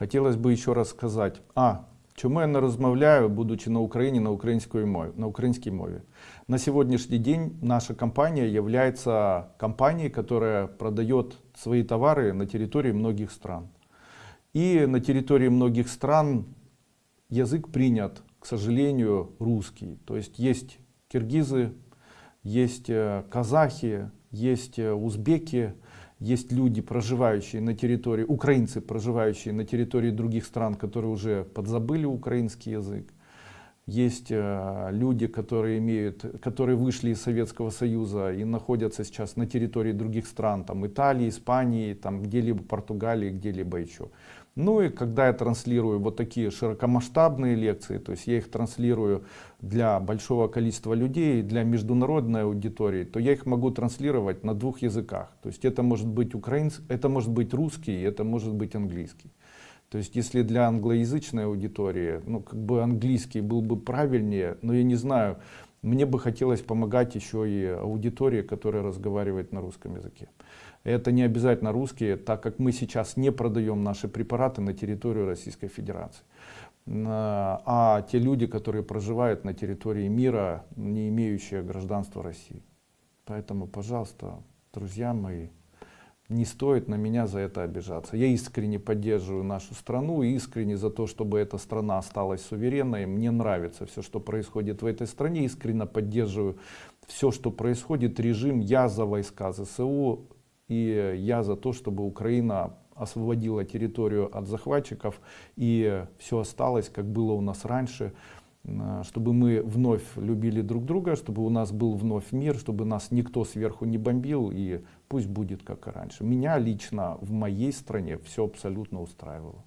Хотілося б ще раз сказати, а, чому я не розмовляю, будучи на Україні на українській мові, на українській мові. На сегодняшний день наша компания является компанией, которая продает свои товары на территории многих стран. И на территории многих стран язык принят, к сожалению, русский. То есть есть киргизы, есть э, казахи, есть э, узбеки, есть люди, проживающие на территории, украинцы, проживающие на территории других стран, которые уже подзабыли украинский язык. Есть э, люди, которые, имеют, которые вышли из Советского Союза и находятся сейчас на территории других стран, там Италии, Испании, там где-либо Португалии, где-либо еще. Ну и когда я транслирую вот такие широкомасштабные лекции, то есть я их транслирую для большого количества людей, для международной аудитории, то я их могу транслировать на двух языках. То есть это может быть украинский, это может быть русский, это может быть английский. То есть если для англоязычной аудитории, ну как бы английский был бы правильнее, но я не знаю, мне бы хотелось помогать еще и аудитории, которая разговаривает на русском языке. Это не обязательно русские, так как мы сейчас не продаем наши препараты на территорию Российской Федерации. А те люди, которые проживают на территории мира, не имеющие гражданства России. Поэтому, пожалуйста, друзья мои, не стоит на меня за это обижаться. Я искренне поддерживаю нашу страну, искренне за то, чтобы эта страна осталась суверенной. Мне нравится все, что происходит в этой стране. Искренне поддерживаю все, что происходит. Режим, я за войска ЗСУ, и я за то, чтобы Украина освободила территорию от захватчиков и все осталось, как было у нас раньше, чтобы мы вновь любили друг друга, чтобы у нас был вновь мир, чтобы нас никто сверху не бомбил и пусть будет как и раньше. Меня лично в моей стране все абсолютно устраивало.